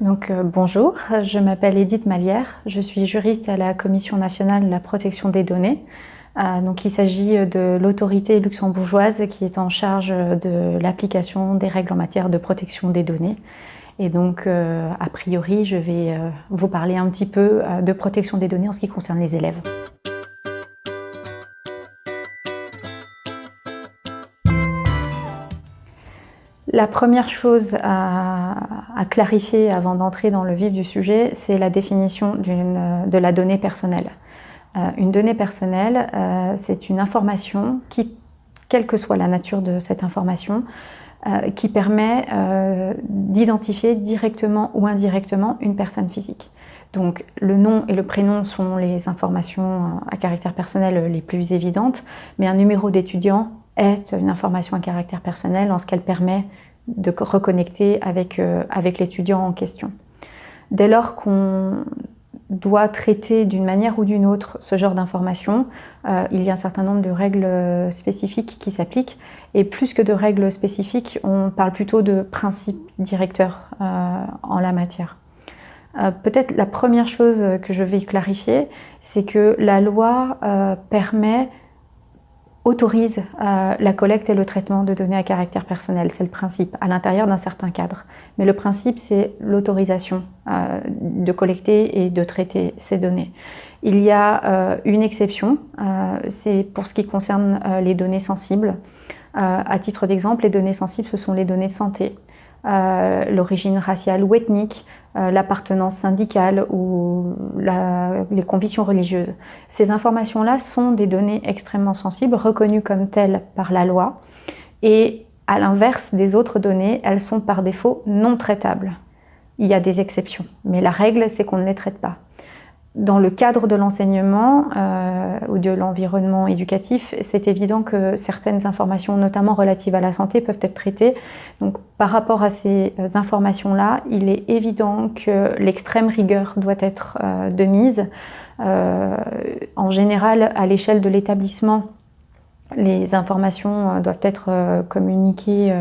Donc, euh, bonjour, je m'appelle Edith Malière, je suis juriste à la Commission nationale de la protection des données. Euh, donc, il s'agit de l'autorité luxembourgeoise qui est en charge de l'application des règles en matière de protection des données. Et donc, euh, a priori, je vais vous parler un petit peu de protection des données en ce qui concerne les élèves. La première chose à, clarifier avant d'entrer dans le vif du sujet, c'est la définition de la donnée personnelle. Euh, une donnée personnelle, euh, c'est une information qui, quelle que soit la nature de cette information, euh, qui permet d'identifier directement ou indirectement une personne physique. Donc le nom et le prénom sont les informations à caractère personnel les plus évidentes, mais un numéro d'étudiant est une information à caractère personnel en ce qu'elle permet de reconnecter avec, euh, avec l'étudiant en question. Dès lors qu'on doit traiter d'une manière ou d'une autre ce genre d'informations, euh, il y a un certain nombre de règles euh, spécifiques qui s'appliquent. Et plus que de règles spécifiques, on parle plutôt de principes directeurs en la matière. Peut-être la première chose que je vais clarifier, c'est que la loi permet autorise euh, la collecte et le traitement de données à caractère personnel. C'est le principe, à l'intérieur d'un certain cadre. Mais le principe, c'est l'autorisation euh, de collecter et de traiter ces données. Il y a euh, une exception, c'est pour ce qui concerne les données sensibles. à titre d'exemple, les données sensibles, ce sont les données de santé. L'origine raciale ou ethnique, l'appartenance syndicale ou les convictions religieuses. Ces informations-là sont des données extrêmement sensibles, reconnues comme telles par la loi, et à l'inverse des autres données, elles sont par défaut non traitables. Il y a des exceptions, mais la règle, c'est qu'on ne les traite pas dans le cadre de l'enseignement euh, ou de l'environnement éducatif, c'est évident que certaines informations, notamment relatives à la santé, peuvent être traitées. Donc, par rapport à ces euh, informations-là, il est évident que l'extrême rigueur doit être euh, de mise. en général, à l'échelle de l'établissement, les informations doivent être communiquées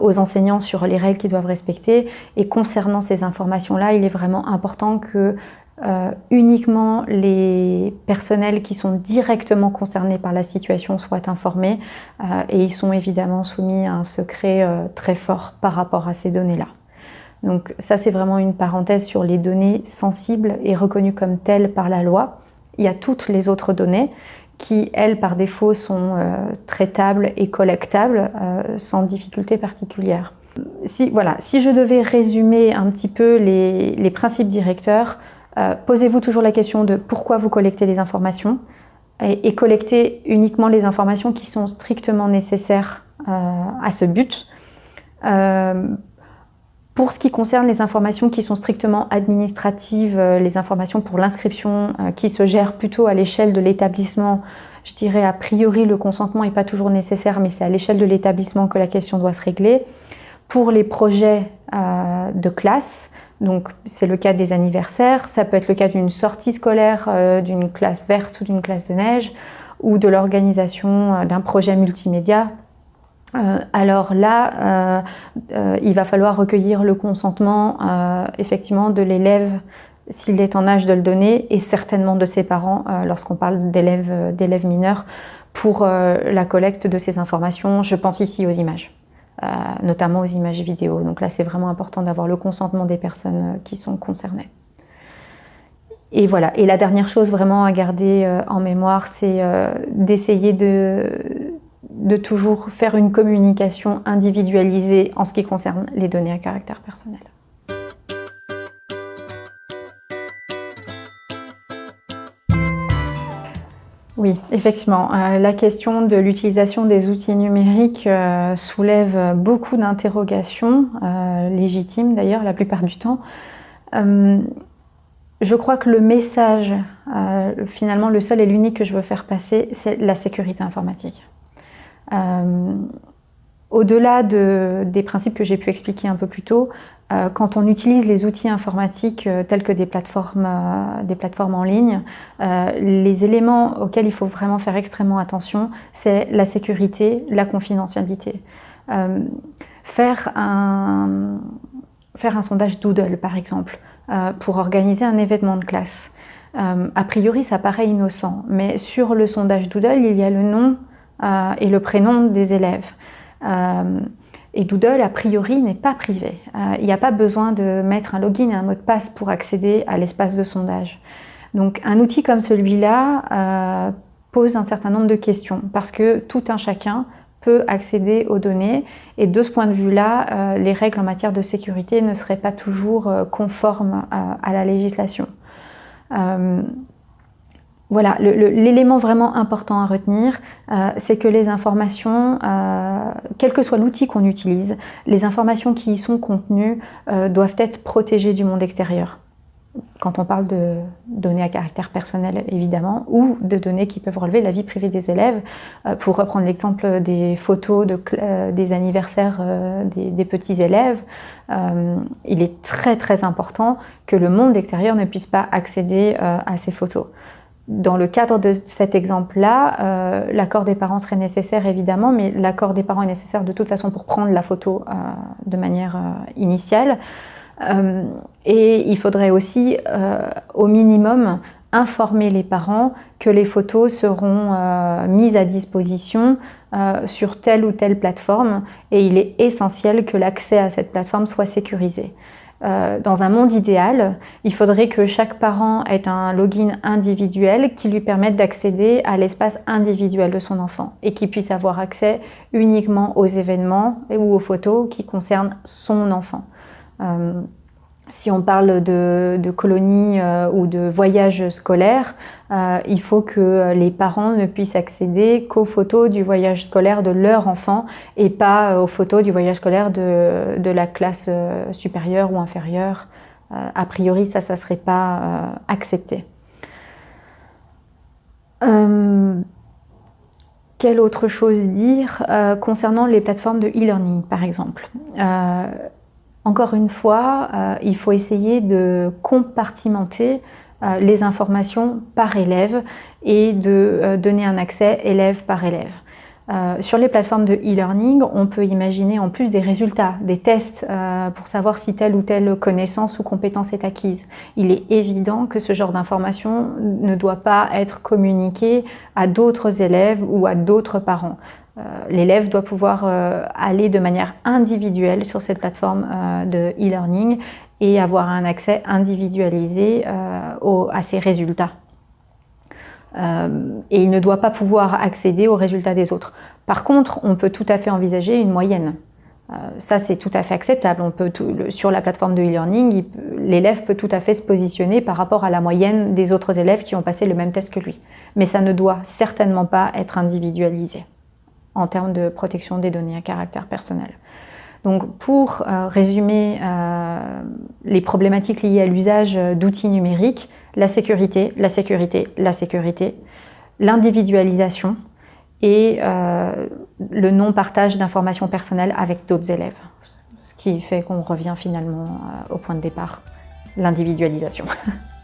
aux enseignants sur les règles qu'ils doivent respecter. Et concernant ces informations-là, il est vraiment important que euh, uniquement les personnels qui sont directement concernés par la situation soient informés euh, et ils sont évidemment soumis à un secret euh, très fort par rapport à ces données-là. Donc ça c'est vraiment une parenthèse sur les données sensibles et reconnues comme telles par la loi. Il y a toutes les autres données qui, elles, par défaut, sont traitables et collectables sans difficulté particulière. Si, voilà, si je devais résumer un petit peu les principes directeurs, euh, posez-vous toujours la question de pourquoi vous collectez les informations et, collectez uniquement les informations qui sont strictement nécessaires euh, à ce but. Euh, pour ce qui concerne les informations qui sont strictement administratives, les informations pour l'inscription qui se gèrent plutôt à l'échelle de l'établissement, je dirais a priori le consentement n'est pas toujours nécessaire, mais c'est à l'échelle de l'établissement que la question doit se régler. Pour les projets de classe, donc c'est le cas des anniversaires, ça peut être le cas d'une sortie scolaire, euh, d'une classe verte ou d'une classe de neige, ou de l'organisation euh, d'un projet multimédia. Euh, alors là, il va falloir recueillir le consentement effectivement de l'élève s'il est en âge de le donner et certainement de ses parents lorsqu'on parle d'élèves mineurs pour la collecte de ces informations. Je pense ici aux images. Euh, notamment aux images vidéo. Donc là, c'est vraiment important d'avoir le consentement des personnes euh, qui sont concernées. Et voilà. Et la dernière chose vraiment à garder euh, en mémoire, c'est d'essayer de, de toujours faire une communication individualisée en ce qui concerne les données à caractère personnel. Oui, effectivement. Euh, la question de l'utilisation des outils numériques euh, soulève beaucoup d'interrogations, euh, légitimes d'ailleurs la plupart du temps. je crois que le message, finalement le seul et l'unique que je veux faire passer, c'est la sécurité informatique. Au-delà des principes que j'ai pu expliquer un peu plus tôt, euh, quand on utilise les outils informatiques euh, tels que des plateformes, euh, en ligne, les éléments auxquels il faut vraiment faire extrêmement attention, c'est la sécurité, la confidentialité. faire un sondage Doodle, par exemple, pour organiser un événement de classe. a priori, ça paraît innocent, mais sur le sondage Doodle, il y a le nom et le prénom des élèves. Et Doodle, a priori, n'est pas privé. Euh, il n'y a pas besoin de mettre un login et un mot de passe pour accéder à l'espace de sondage. Donc un outil comme celui-là euh, pose un certain nombre de questions parce que tout un chacun peut accéder aux données et de ce point de vue-là, euh, les règles en matière de sécurité ne seraient pas toujours conformes à la législation. Voilà, l'élément vraiment important à retenir, euh, c'est que les informations, euh, quel que soit l'outil qu'on utilise, les informations qui y sont contenues euh, doivent être protégées du monde extérieur. Quand on parle de données à caractère personnel, évidemment, ou de données qui peuvent relever la vie privée des élèves. pour reprendre l'exemple des photos des anniversaires des, des, petits élèves, il est très très important que le monde extérieur ne puisse pas accéder à ces photos. Dans le cadre de cet exemple-là, euh, l'accord des parents serait nécessaire évidemment, mais l'accord des parents est nécessaire de toute façon pour prendre la photo euh, de manière euh, initiale. et il faudrait aussi, au minimum, informer les parents que les photos seront mises à disposition sur telle ou telle plateforme et il est essentiel que l'accès à cette plateforme soit sécurisé. Euh, dans un monde idéal, il faudrait que chaque parent ait un login individuel qui lui permette d'accéder à l'espace individuel de son enfant et qui puisse avoir accès uniquement aux événements ou aux photos qui concernent son enfant. Euh, si on parle de, colonies euh, ou de voyages scolaires, euh, il faut que les parents ne puissent accéder qu'aux photos du voyage scolaire de leur enfant et pas aux photos du voyage scolaire de, la classe euh, supérieure ou inférieure. a priori, ça, ça ne serait pas accepté. quelle autre chose dire concernant les plateformes de e-learning, par exemple? Encore une fois, euh, il faut essayer de compartimenter euh, les informations par élève et de euh, donner un accès élève par élève. sur les plateformes de e-learning, on peut imaginer en plus des résultats, des tests pour savoir si telle ou telle connaissance ou compétence est acquise. Il est évident que ce genre d'information ne doit pas être communiqué à d'autres élèves ou à d'autres parents. Euh, l'élève doit pouvoir euh, aller de manière individuelle sur cette plateforme euh, de e-learning et avoir un accès individualisé à ses résultats. et il ne doit pas pouvoir accéder aux résultats des autres. Par contre, on peut tout à fait envisager une moyenne. ça, c'est tout à fait acceptable. Sur la plateforme de e-learning, l'élève peut tout à fait se positionner par rapport à la moyenne des autres élèves qui ont passé le même test que lui. Mais ça ne doit certainement pas être individualisé en termes de protection des données à caractère personnel. Donc pour euh, résumer euh, les problématiques liées à l'usage d'outils numériques, la sécurité, la sécurité, la sécurité, l'individualisation et euh, le non-partage d'informations personnelles avec d'autres élèves. Ce qui fait qu'on revient finalement au point de départ, l'individualisation.